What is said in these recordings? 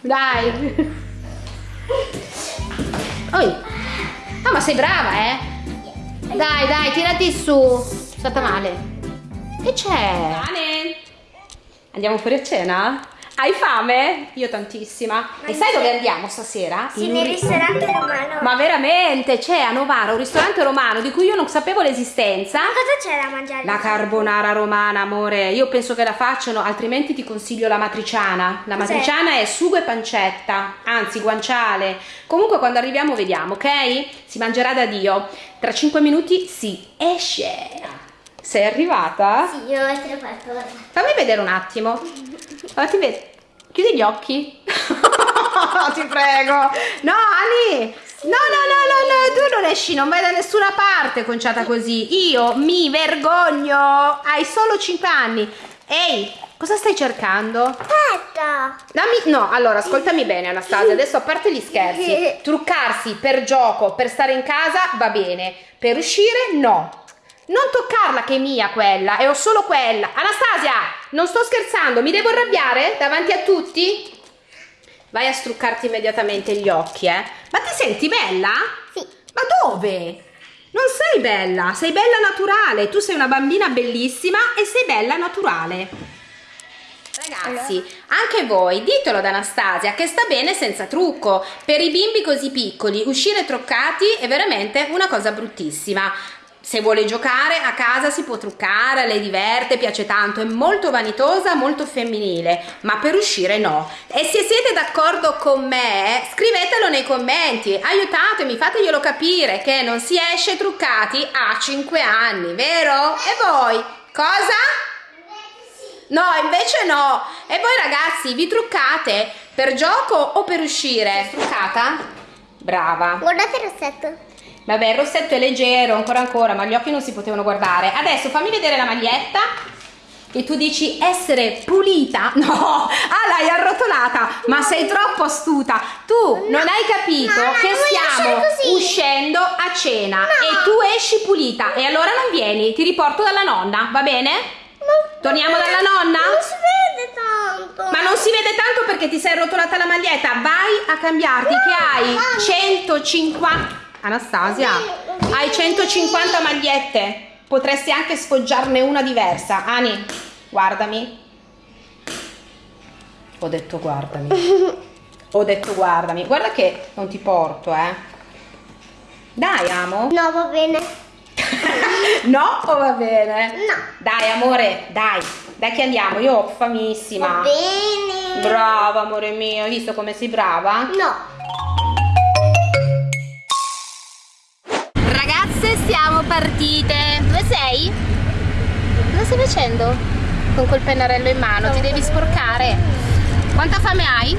Dai. Oi. Ah, ma sei brava, eh? Dai, dai, tirati su. È stata male. Che c'è? Andiamo fuori a cena? Hai fame? Io tantissima. E sai dove andiamo stasera? Sì, In nel ristorante romano. Ma veramente, c'è a Novara un ristorante romano di cui io non sapevo l'esistenza. Ma cosa c'è da mangiare? La carbonara romana, amore, io penso che la facciano, altrimenti ti consiglio la matriciana. La matriciana è sugo e pancetta, anzi guanciale. Comunque quando arriviamo vediamo, ok? Si mangerà da Dio. Tra 5 minuti si esce. Sei arrivata? Sì, io ho qualcosa. Fammi vedere un attimo. Vedere. Chiudi gli occhi. Ti prego. No, Ali. No, no, no, no, no, tu non esci, non vai da nessuna parte conciata così. Io mi vergogno. Hai solo 5 anni. Ehi, cosa stai cercando? Aspetta. Dammi, no, allora ascoltami bene Anastasia, adesso a parte gli scherzi, truccarsi per gioco, per stare in casa va bene, per uscire no. Non toccarla che è mia quella, e ho solo quella. Anastasia, non sto scherzando, mi devo arrabbiare davanti a tutti? Vai a struccarti immediatamente gli occhi, eh. Ma ti senti bella? Sì. Ma dove? Non sei bella, sei bella naturale, tu sei una bambina bellissima e sei bella naturale. Ragazzi, anche voi ditelo ad Anastasia che sta bene senza trucco. Per i bimbi così piccoli, uscire truccati è veramente una cosa bruttissima. Se vuole giocare a casa si può truccare, le diverte, piace tanto, è molto vanitosa, molto femminile, ma per uscire no. E se siete d'accordo con me, scrivetelo nei commenti, aiutatemi, fateglielo capire che non si esce truccati a 5 anni, vero? E voi? Cosa? No, invece no. E voi ragazzi, vi truccate per gioco o per uscire? Truccata? Brava. Guardate il rossetto. Vabbè, il rossetto è leggero, ancora ancora, ma gli occhi non si potevano guardare. Adesso fammi vedere la maglietta. Che tu dici essere pulita? No, ah l'hai arrotolata, ma sei troppo astuta. Tu non hai capito no, no, che stiamo uscendo a cena e tu esci pulita e allora non vieni, ti riporto dalla nonna, va bene? Torniamo dalla nonna? Non si vede tanto. Ma non si vede tanto perché ti sei rotolata la maglietta. Vai a cambiarti che hai 150 Anastasia, hai 150 magliette. Potresti anche sfoggiarne una diversa. Ani, guardami. Ho detto guardami. Ho detto guardami. Guarda che non ti porto, eh. Dai, amo. No, va bene. No o va bene? No. Dai, amore, dai. Dai che andiamo, io ho famissima. Va bene. Brava, amore mio, hai visto come sei brava? No. Siamo partite. Dove sei? Cosa stai facendo? Con quel pennarello in mano, ti devi sporcare. Quanta fame hai?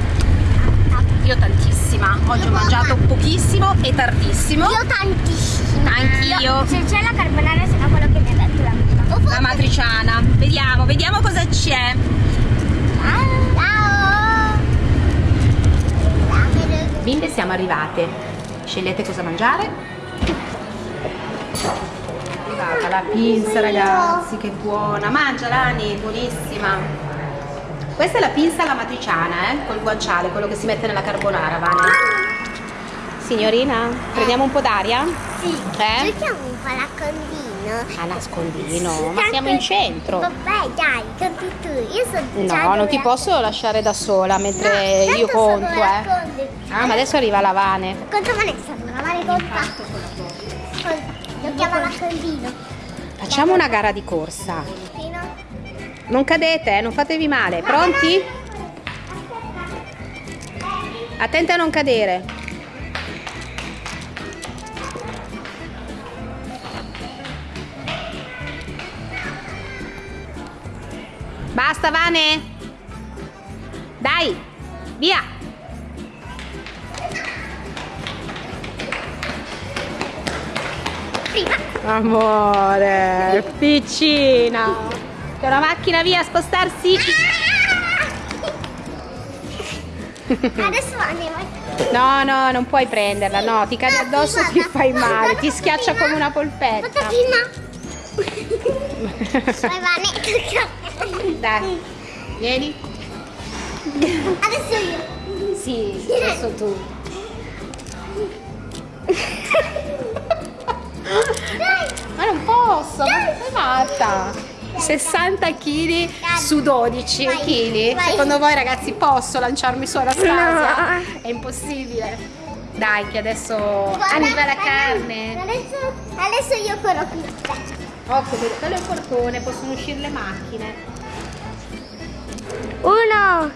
Io tantissima. Oggi ho mangiato pochissimo e tardissimo. Io tantissimo. Anch'io. Se c'è la carbonara sarà quello che mi ha detto la mamma. La matriciana. Vediamo, vediamo cosa c'è. Ciao. Bimbe, siamo arrivate. Scegliete cosa mangiare. È arrivata la pinza, ragazzi, che buona. Mangia, Lani, buonissima. Questa è la pinza alla matriciana, eh, col guanciale, quello che si mette nella carbonara, Vane. Signorina, prendiamo un po' d'aria? Sì. Eh? Giochiamo un po' a nascondino. A nascondino, ma Tanto- siamo in centro. Vabbè, dai, conti tu. Io so già No, non ti la- posso lasciare da sola mentre No, io conto, eh. Ah, ma adesso arriva la Vane. Conta Vanessa, la male conta. Con- Giochiamo a nascondino. Facciamo una gara di corsa. Non cadete, eh, non fatevi male. Pronti? Attenti a non cadere. Basta, Vane. Dai, via. Amore, piccina. C'è una macchina via a spostarsi. Adesso andiamo. No, no, non puoi prenderla, no, ti cade addosso e ti fai male, ti schiaccia come una polpetta. Vai. Dai, vieni. Adesso io. Sì, adesso tu. Non posso, ma sei matta. 60 kg su 12 Vai, kg. Secondo voi ragazzi posso lanciarmi su Anastasia? È impossibile. Dai che adesso arriva la carne. Adesso, adesso io corro qui. Occhio, quello è il portone, possono uscire le macchine. Uno,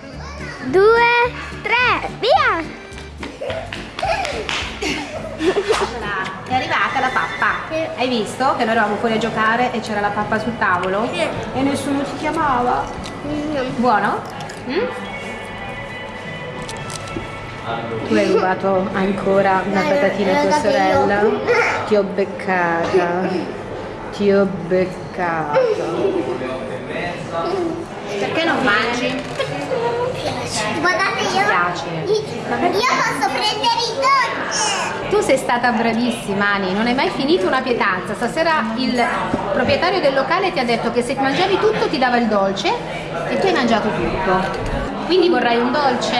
due, tre, via! È arrivata la pappa. Sì. Hai visto che noi eravamo fuori a giocare e c'era la pappa sul tavolo? Sì. E nessuno ti chiamava. Buono? Mm? Tu hai rubato ancora una patatina a tua sorella? Ti ho beccata. Ti ho beccata. Perché non mangi? Guardate io. piace. Io posso prendere i dolci. Tu sei stata bravissima Ani, non hai mai finito una pietanza. Stasera il proprietario del locale ti ha detto che se mangiavi tutto ti dava il dolce e tu hai mangiato tutto. Quindi vorrai un dolce?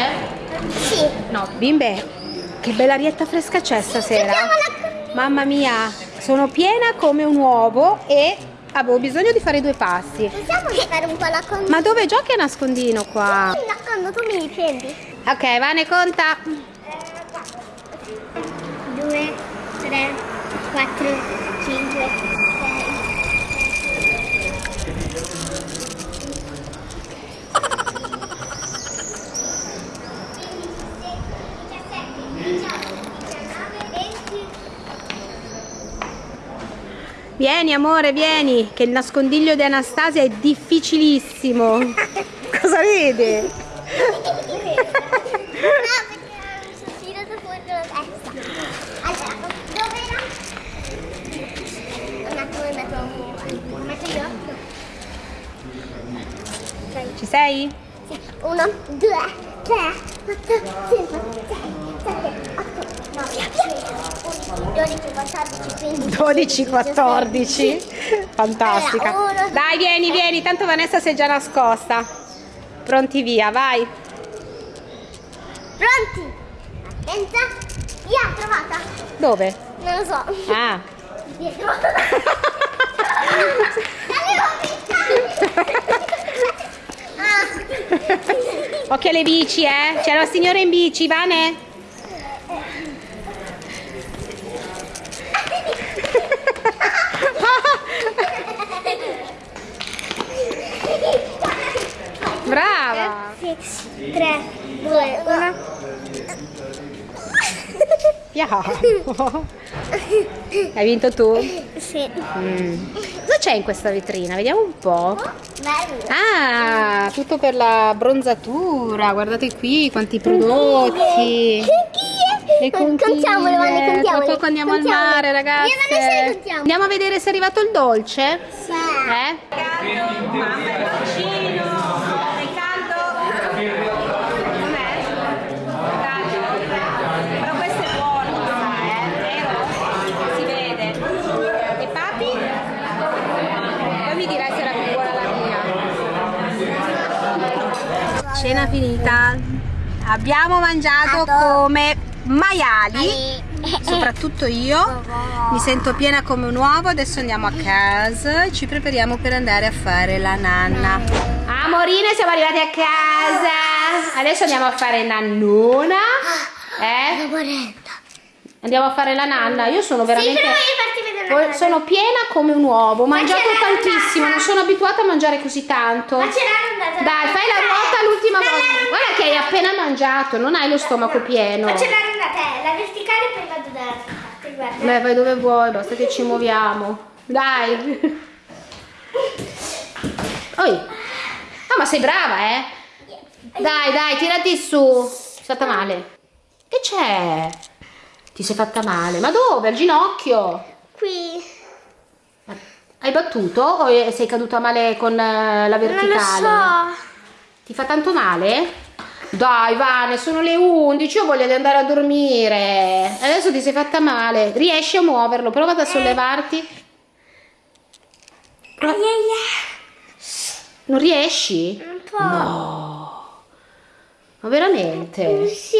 Sì. No. Bimbe, che bella arietta fresca c'è stasera. Mamma mia, sono piena come un uovo e Avevo bisogno di fare due passi. Possiamo fare un po' la condina? Ma dove giochi a nascondino qua? Io nascondo, tu mi prendi. Ok, Vane, conta. 2, 3, 4, 5, Vieni amore, vieni, che il nascondiglio di Anastasia è difficilissimo. Cosa vedi? No, perché sono tirato fuori la testa. Allora, dove era? Un attimo, mi metto un metto io. Ok. Ci sei? Sì. Uno, due, tre, quattro, cinque, sei, sette, otto, nove, dieci, dodici, quattordici, quindici. 12, 14. Fantastica. Allora, uno- Dai, vieni, vieni, tanto Vanessa si è già nascosta. Pronti via, vai. Pronti? Attenta. Via, trovata. Dove? Non lo so. Ah. Dietro. Occhio alle bici, eh. C'è la signora in bici, Vane. Brava. Sì. Tre, due, uno. Piano. Hai vinto tu? Sì. Mm. Cosa c'è in questa vetrina? Vediamo un po'. Bello. Ah, tutto per la bronzatura. Guardate qui quanti prodotti. Le. Contiamole, Vanni, Tra contiamole. poco andiamo al Contiamole. mare, e Vanessa le contiamo. Andiamo a vedere se è arrivato il dolce. Sì. Eh? Mamma è dolcino. È caldo. Com'è? Caldo. Però questo è buono, eh? Vero? Si vede. E papi? Poi mi dirai se era più buona la mia. Cena finita. Abbiamo mangiato come maiali. Soprattutto io mi sento piena come un uovo, adesso andiamo a casa e ci prepariamo per andare a fare la nanna. Amorine, siamo arrivati a casa. Adesso andiamo a fare nannona. Eh? Andiamo a fare la nanna. Io sono veramente Una sono piena come un uovo, ho mangiato la tantissimo, non sono abituata a mangiare così tanto. Ma c'è la rondata. Dai, fai la ruota l'ultima Ma volta. Guarda che hai appena mangiato, non hai lo stomaco pieno. Ma c'è la rondata, la verticale poi vado dall'altra parte, guarda. Beh, vai dove vuoi, basta che ci muoviamo. Dai. Oi. Ah, ma sei brava, eh? Dai, dai, tirati su. Sei fatta male. Che c'è? Ti sei fatta male. Ma dove? Al ginocchio? Qui. Hai battuto o sei caduta male con eh, la verticale? Non lo so. Ti fa tanto male? Dai, Vane, sono le 11, io voglio andare a dormire. Adesso ti sei fatta male. Riesci a muoverlo? Prova ad sollevarti. Non riesci? Un po'. Ma veramente? Sì.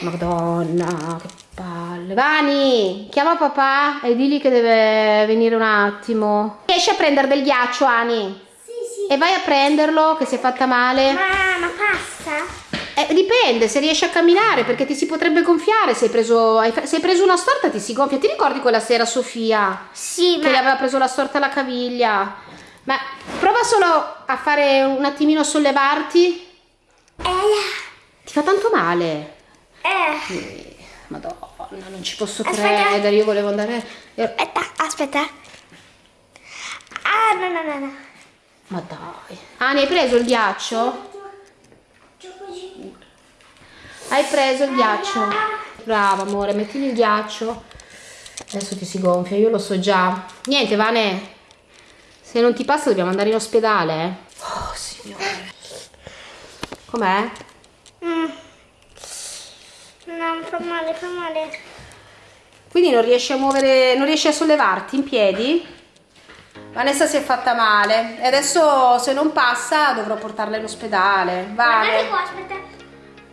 Madonna, che palle. Vani, chiama papà e digli che deve venire un attimo. Riesci a prendere del ghiaccio, Ani? Sì, sì. E vai a prenderlo, che si è fatta male. Ma, ma passa? Eh, dipende, se riesci a camminare, perché ti si potrebbe gonfiare se hai preso, hai, se hai preso una storta ti si gonfia. Ti ricordi quella sera Sofia? Sì, Che gli aveva preso la storta alla caviglia. Ma prova solo a fare un attimino a sollevarti. Eh, Ti fa tanto male. eh. Madonna, non ci posso Aspetta. credere. Io volevo andare. Aspetta, aspetta. Ah, no, no, no, no. Ma dai. Ah, ne hai preso il ghiaccio? Hai preso il ghiaccio? Brava, amore, mettili il ghiaccio. Adesso ti si gonfia, io lo so già. Niente, Vane. Se non ti passa dobbiamo andare in ospedale. eh. Oh, signore. Com'è? Mm. No, fa male, fa male. Quindi non riesci a muovere, non riesci a sollevarti in piedi? Vanessa si è fatta male e adesso se non passa dovrò portarla in ospedale. Guardate Vane. qua, aspetta.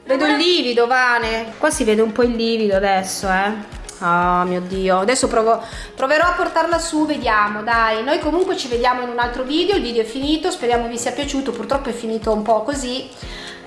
Vedo il livido, Vane. Qua si vede un po' il livido adesso, eh. Oh mio Dio. Adesso provo, proverò a portarla su, vediamo, dai. Noi comunque ci vediamo in un altro video. Il video è finito, speriamo vi sia piaciuto. Purtroppo è finito un po' così.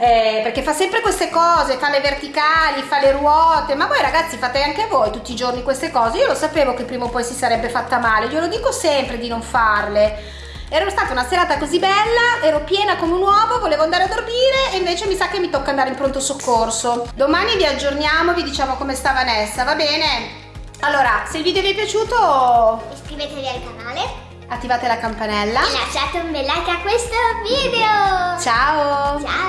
Eh, perché fa sempre queste cose, fa le verticali, fa le ruote. Ma voi ragazzi fate anche voi tutti i giorni queste cose. Io lo sapevo che prima o poi si sarebbe fatta male. Glielo dico sempre di non farle. Era stata una serata così bella, ero piena come un uovo, volevo andare a dormire e invece mi sa che mi tocca andare in pronto soccorso. Domani vi aggiorniamo, vi diciamo come sta Vanessa, va bene? Allora, se il video vi è piaciuto Iscrivetevi al canale attivate la campanella. e lasciate un bel like a questo video. Ciao! Ciao.